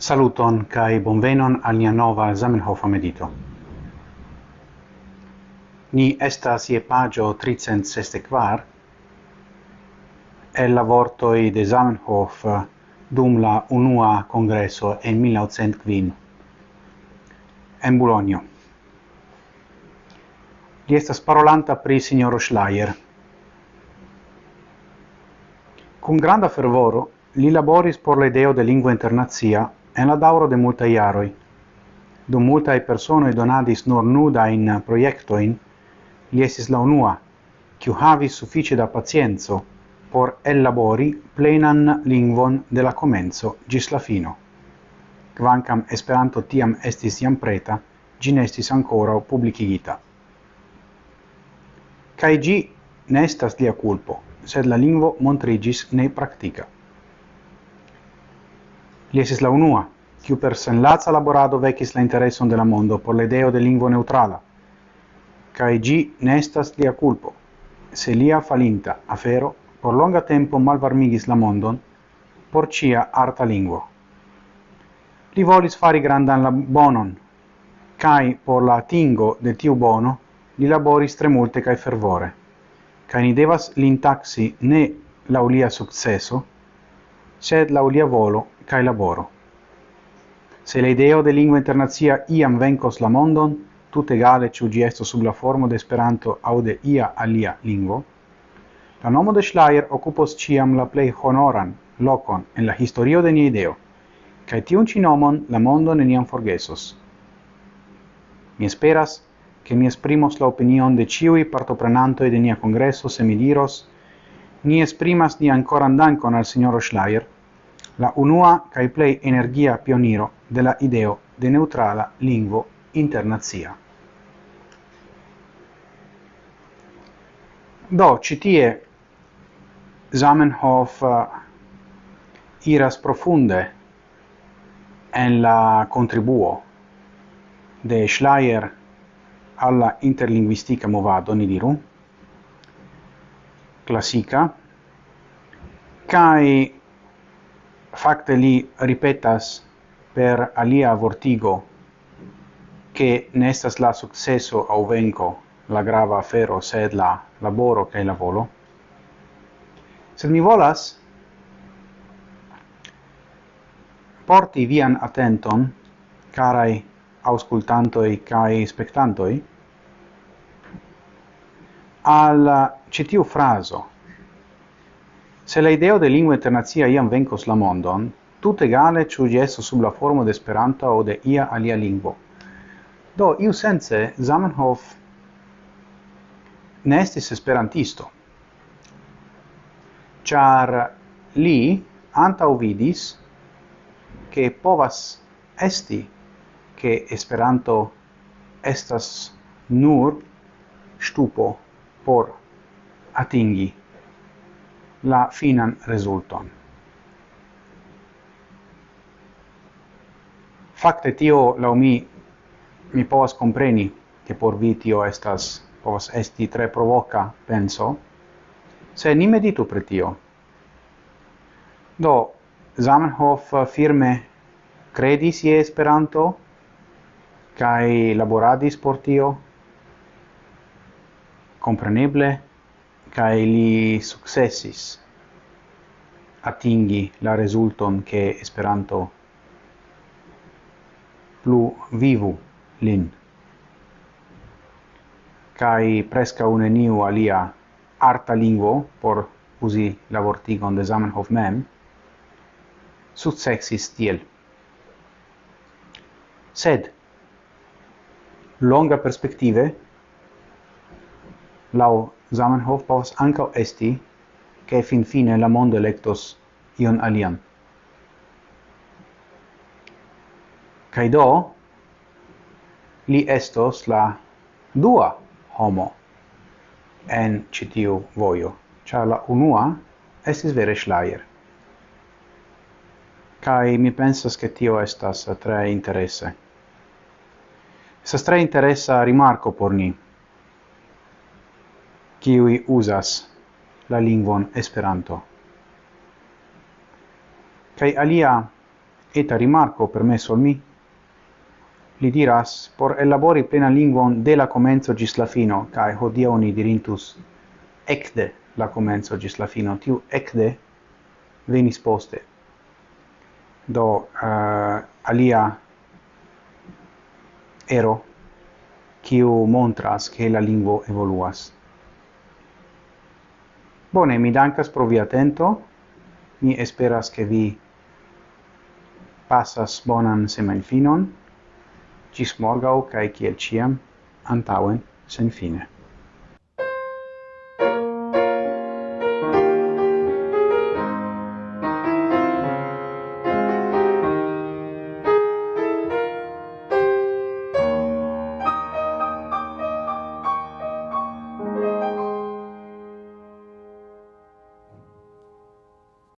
Saluton kai bonvenon al nia nova Zamenhof medito. Ni estas je pagio 364 el la vortoi de Zamenhof dum la unua congresso en 1905 en Bologna. Li estas parolanta pri signoro Schleier. Con granda fervoro li laboris por la ideo de lingua internazia en la dauro de multaj jaroj. Dum multaj personoj donadis nur nudajn projektojn, li esis la unua, qui havis suffice da pazienzo por elabori plenan lingvon de la comenzo gis la fino. Kvankam Esperanto tiam estis iam preta, gin estis ancora publicigita. Cai gi nestas lia culpo, sed la lingvo montrigis ne practica. Li esis la unua, kiu per senlaca laborado vecis la intereson de la mondo por la ideo de lingvo neutrala, cae gi ne estas lia culpo, se lia falinta afero por longa tempo malvarmigis la mondon por cia arta lingvo. Li volis fari grandan la bonon, cae por la atingo de tiu bono li laboris tre multe cae fervore, cae ni devas l'intaxi ne laulia successo, sed laulia volo cae laboro. Se la ideo de lingua internazia iam vencos la mondon, tut egale ciu ĝi estos sub la formo de Esperanto au de ia alia lingvo, la nomo de Schleier occupos ciam la plei honoran locon en la historio de nia ideo, cae tiun ci nomon la mondo neniam forgesos. Mi esperas, che mi esprimos la opinion de ciui partoprenantoi de nia congresso se mi diros ni esprimas ni ancora andancon al signoro Schleier la unua cae plei energia pioniro de la ideo de neutrala lingvo internazia. Do, citie Zamenhof uh, iras profunde en la contribuo de Schleier alla interlinguistica movado, ni diru, classica, cae facte li ripetas per alia vortigo che nestas la successo au venco la grava afero sed la laboro che la volo. Sed mi volas porti vian attenton carai auscultantoi kai spectantoi al citiu fraso. Se la ideo de lingua internacia iam vencos la mondon, tut egale ciu gesso sub la formo de Esperanto o de ia alia lingvo. Do iu sense Zamenhof ne estis esperantisto. char li antaŭvidis che povas esti che Esperanto estas nur stupo por atingi la finan resulton. Fakte tio laŭ mi mi povas kompreni ke por vi tio estas povas esti tre provoca penso, se ni meditu pri tio. Do, Zamenhof firme credis je Esperanto kaj laboradis por tio, compreneble kai li successis atingi la resulton che Esperanto plu vivu lin. Kai presca un eniu alia arta lingvo por usi la vortigon de Zamenhof mem successis tiel. Sed longa perspective lau Zamenhof povas ankaŭ esti, ke finfine la mondo elektos ion alian. Kaj do, li estos la dua homo en citiu vojo, ĉar la unua estis vere Schleier. Kaj mi pensas ke tio estas tre interese. Estas tre interesa rimarko por ni kiui uzas la lingvon Esperanto. Kai alia eta rimarco permesso al mi, li diras por elabori plena lingvon de la comenzo gis la fino, kai hodia oni dirintus ecde la comenzo gis la fino, tiu ecde venis poste. Do uh, alia ero, kiu montras che la lingvo evoluas. Bone, mi dankas pro via atento. Mi esperas che vi passas bonan semanfinon. Gis morgau, cae kiel ciam, antauen, sen fine.